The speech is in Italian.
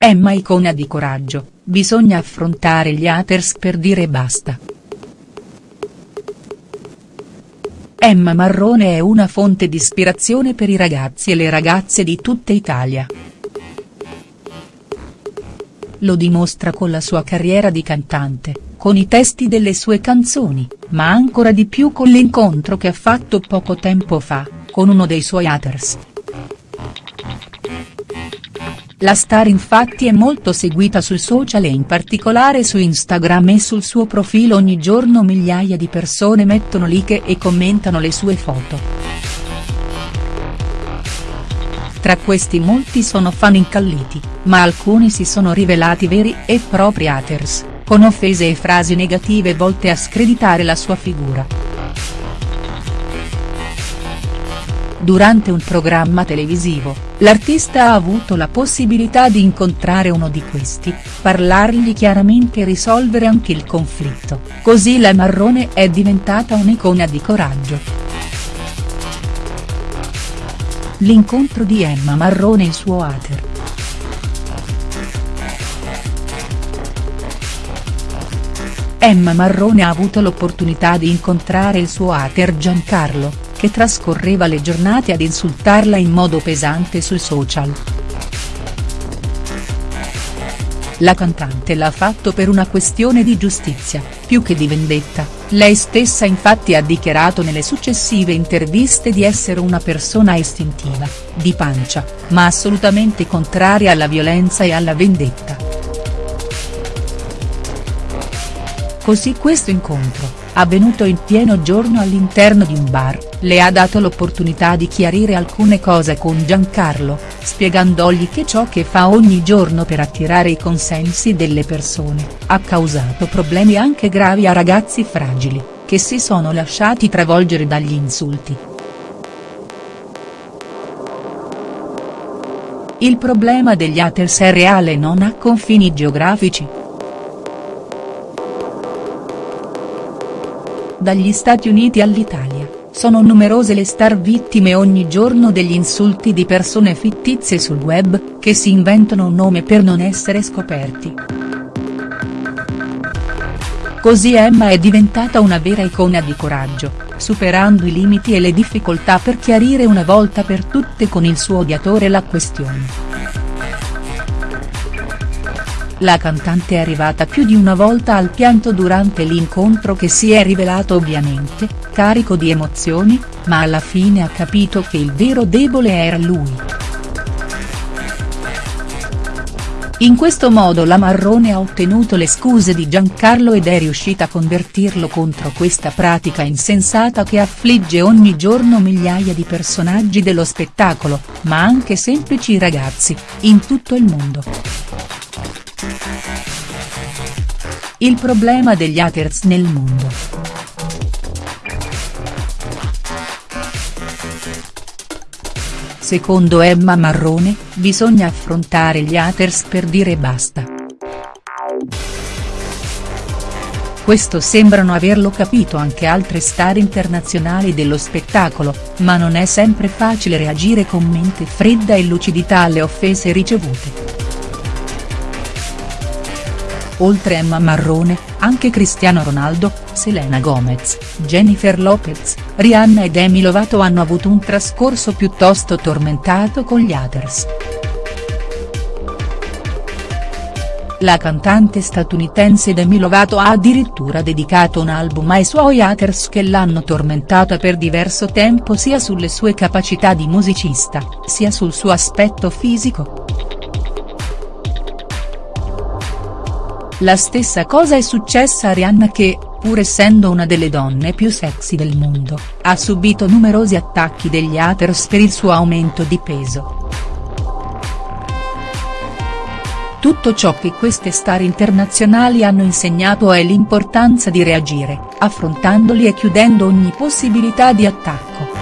Emma icona di coraggio, bisogna affrontare gli haters per dire basta. Emma Marrone è una fonte di ispirazione per i ragazzi e le ragazze di tutta Italia. Lo dimostra con la sua carriera di cantante, con i testi delle sue canzoni, ma ancora di più con l'incontro che ha fatto poco tempo fa, con uno dei suoi haters. La star infatti è molto seguita sui social e in particolare su Instagram e sul suo profilo ogni giorno migliaia di persone mettono like e commentano le sue foto. Tra questi molti sono fan incalliti, ma alcuni si sono rivelati veri e propri haters, con offese e frasi negative volte a screditare la sua figura. Durante un programma televisivo, l'artista ha avuto la possibilità di incontrare uno di questi, parlargli chiaramente e risolvere anche il conflitto, così la Marrone è diventata un'icona di coraggio. L'incontro di Emma Marrone e il suo hater. Emma Marrone ha avuto l'opportunità di incontrare il suo hater Giancarlo, che trascorreva le giornate ad insultarla in modo pesante sui social. La cantante l'ha fatto per una questione di giustizia, più che di vendetta, lei stessa infatti ha dichiarato nelle successive interviste di essere una persona istintiva, di pancia, ma assolutamente contraria alla violenza e alla vendetta. Così questo incontro, avvenuto in pieno giorno all'interno di un bar, le ha dato l'opportunità di chiarire alcune cose con Giancarlo, spiegandogli che ciò che fa ogni giorno per attirare i consensi delle persone, ha causato problemi anche gravi a ragazzi fragili, che si sono lasciati travolgere dagli insulti. Il problema degli haters è reale e non ha confini geografici. Dagli Stati Uniti all'Italia, sono numerose le star vittime ogni giorno degli insulti di persone fittizie sul web, che si inventano un nome per non essere scoperti. Così Emma è diventata una vera icona di coraggio, superando i limiti e le difficoltà per chiarire una volta per tutte con il suo odiatore la questione. La cantante è arrivata più di una volta al pianto durante l'incontro che si è rivelato ovviamente, carico di emozioni, ma alla fine ha capito che il vero debole era lui. In questo modo la Marrone ha ottenuto le scuse di Giancarlo ed è riuscita a convertirlo contro questa pratica insensata che affligge ogni giorno migliaia di personaggi dello spettacolo, ma anche semplici ragazzi, in tutto il mondo. Il problema degli haters nel mondo. Secondo Emma Marrone, bisogna affrontare gli haters per dire basta. Questo sembrano averlo capito anche altre star internazionali dello spettacolo, ma non è sempre facile reagire con mente fredda e lucidità alle offese ricevute. Oltre Emma Marrone, anche Cristiano Ronaldo, Selena Gomez, Jennifer Lopez, Rihanna ed Demi Lovato hanno avuto un trascorso piuttosto tormentato con gli haters. La cantante statunitense Demi Lovato ha addirittura dedicato un album ai suoi haters che l'hanno tormentata per diverso tempo sia sulle sue capacità di musicista, sia sul suo aspetto fisico. La stessa cosa è successa a Rihanna che, pur essendo una delle donne più sexy del mondo, ha subito numerosi attacchi degli haters per il suo aumento di peso. Tutto ciò che queste star internazionali hanno insegnato è l'importanza di reagire, affrontandoli e chiudendo ogni possibilità di attacco.